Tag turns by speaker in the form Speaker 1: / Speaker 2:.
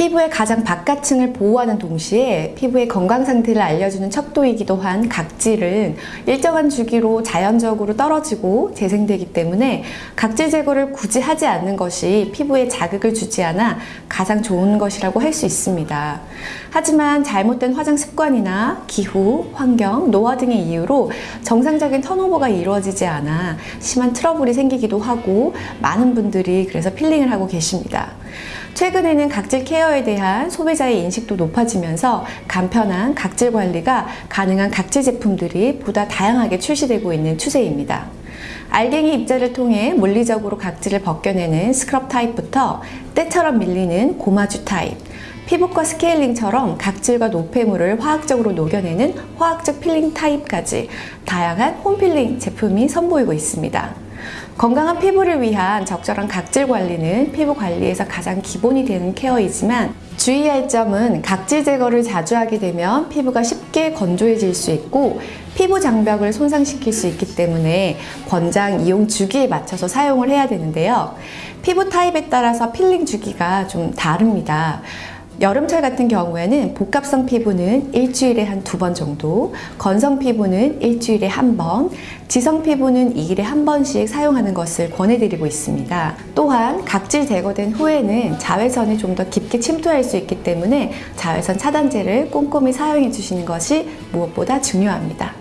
Speaker 1: 피부의 가장 바깥층을 보호하는 동시에 피부의 건강 상태를 알려주는 척도이기도 한 각질은 일정한 주기로 자연적으로 떨어지고 재생되기 때문에 각질 제거를 굳이 하지 않는 것이 피부에 자극을 주지 않아 가장 좋은 것이라고 할 수 있습니다. 하지만 잘못된 화장 습관이나 기후, 환경, 노화 등의 이유로 정상적인 턴오버가 이루어지지 않아 심한 트러블이 생기기도 하고 많은 분들이 그래서 peeling을 하고 계십니다. 최근에는 각질 care 에 대한 소비자의 인식도 높아지면서 간편한 각질 관리가 가능한 각질 제품들이 보다 다양하게 출시되고 있는 추세입니다. 알갱이 입자를 통해 물리적으로 각질을 벗겨내는 스크럽 타입부터 때처럼 밀리는 gommage 타입, 피부과 스케일링처럼 각질과 노폐물을 화학적으로 녹여내는 화학적 필링 타입까지 다양한 home peeling 제품이 선보이고 있습니다. 건강한 피부를 위한 적절한 각질 관리는 피부 관리에서 가장 기본이 되는 care이지만 주의할 점은 각질 제거를 자주 하게 되면 피부가 쉽게 건조해질 수 있고 피부 장벽을 손상시킬 수 있기 때문에 권장 이용 주기에 맞춰서 사용을 해야 되는데요. 피부 타입에 따라서 필링 주기가 좀 다릅니다. 여름철 같은 경우에는 복합성 피부는 일주일에 한 두 번 정도, 건성 피부는 일주일에 한 번, 지성 피부는 2일에 한 번씩 사용하는 것을 권해드리고 있습니다. 또한 각질 제거된 후에는 자외선이 좀 더 깊게 침투할 수 있기 때문에 자외선 차단제를 꼼꼼히 사용해 주시는 것이 무엇보다 중요합니다.